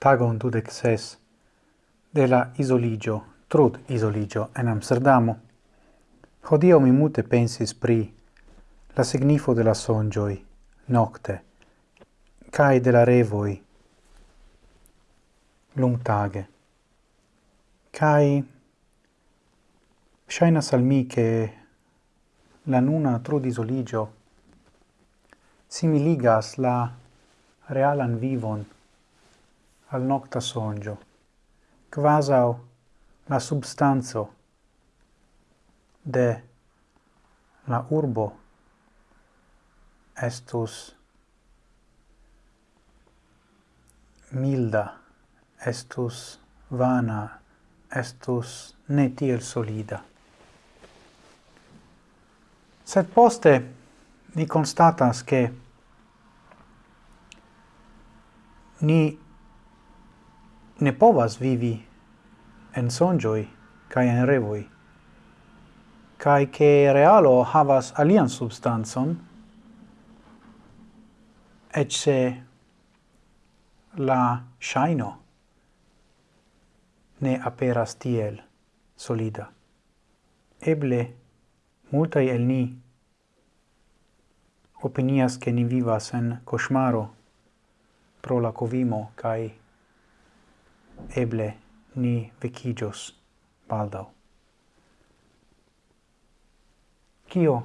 tagon dudec ses de la isoligio, trud isoligio en Amsterdamo. Hodio mi mute pensis pri la signifo de la songioi, nocte, cae de la revoi, lungtage. Cae shainas al mi che la nuna trud isoligio similigas la realan vivon al nocta songio, quasau la substanzo de la urbo estus milda, estus vana, estus ne tiel solida. Sed poste ni constatas che ni ne povas vivi en sonjoi kai en revoi kai che realo havas alian substanzon et se la shaino ne aperas tiel solida. Eble multai el ni opinias che ni vivas en cosmaro pro la covimo kai eble ni vecigios baldau. Cio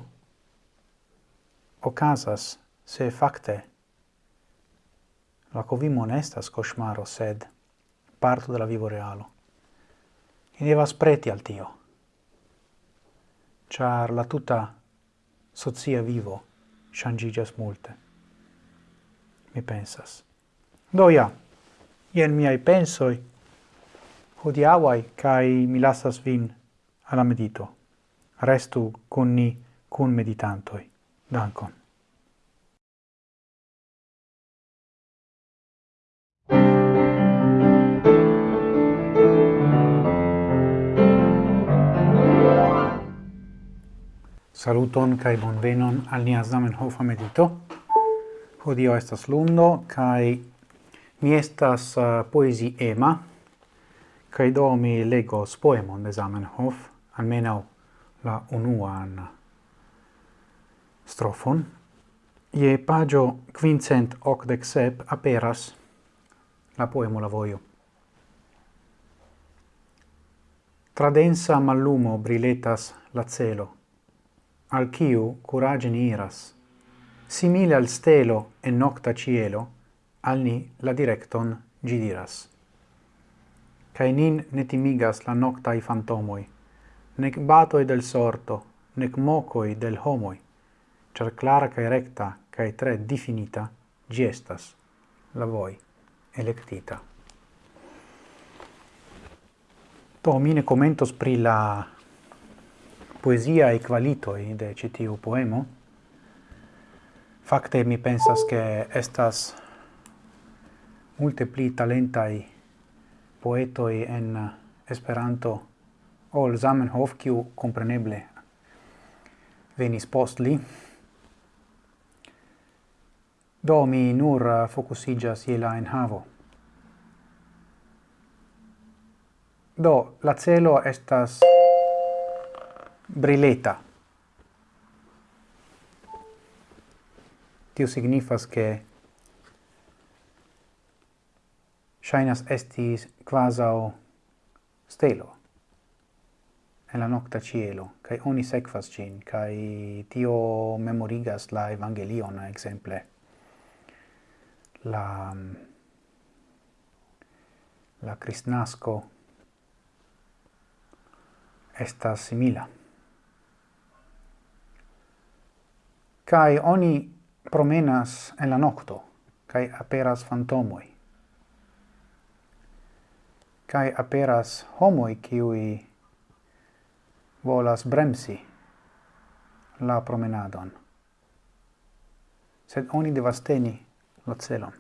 ocasas se facte la covimo nestas cosmaro, sed parto della vivo realo. Ni devas preti al tio, char la tuta socia vivo changigas multe. Mi pensas. Do ja, ien miai pensoi hodiauai, cae mi lasas vin alla medito. Restu con ni, con meditantoi. Dankon. Saluton kai bonvenon al nia Zamenhof medito. Hodio estas lundo kai Mi estas uh, poesi ema, credo mi legos poemon de Zamenhof, almeno la unuan strofon. Je pagio quincent octec sep aperas la poemo la voio. Tra densa mallumo briletas la celo, al ciu curagini iras, simile al stelo e nocta cielo, al ni la directon gi diras. Cae nin netimigas la noctai fantomoi, nec batoi del sorto, nec mocoi del homoi, cer clara cae recta cae tre definita gi estas la voi electita. Do, mine commentos pri la poesia e qualitoi de citiu poemo. Facte mi pensas che estas multe pli talentai poetoi en eh, Esperanto ol Zamenhof, kiu compreneble venis post li. Do mi nur eh, focusigas je la enhavo. Do la celo estas brileta. Tio signifas che shainas estis quasau stelo en la nocta cielo, cae oni sequas cin, cae tio memorigas la evangelion, exemple. La, mm, la cristnasco estas simila. Cae oni promenas en la nocto, cae aperas fantomoi kai aperas homoi kiui volas bremsi la promenadon. Sed oni devas teni la celon.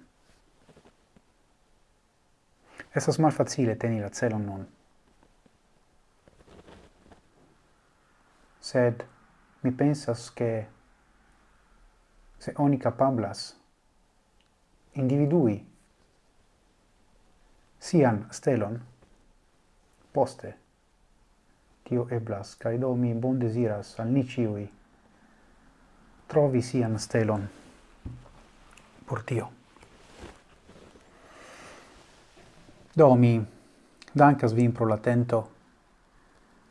Estas malfacile teni la celon nun. Sed mi pensas che se oni capablas individui sian stelon. Poste tio eblas kaj do mi bon deziras al ni ĉiuj trovi sian stelon por tio. Do mi dankas vin pro la tento.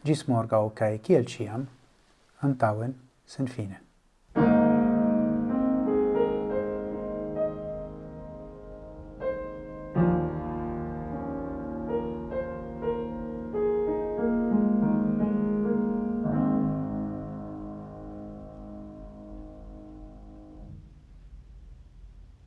Gis morgau kaj kiel ĉiam antaŭen sen fine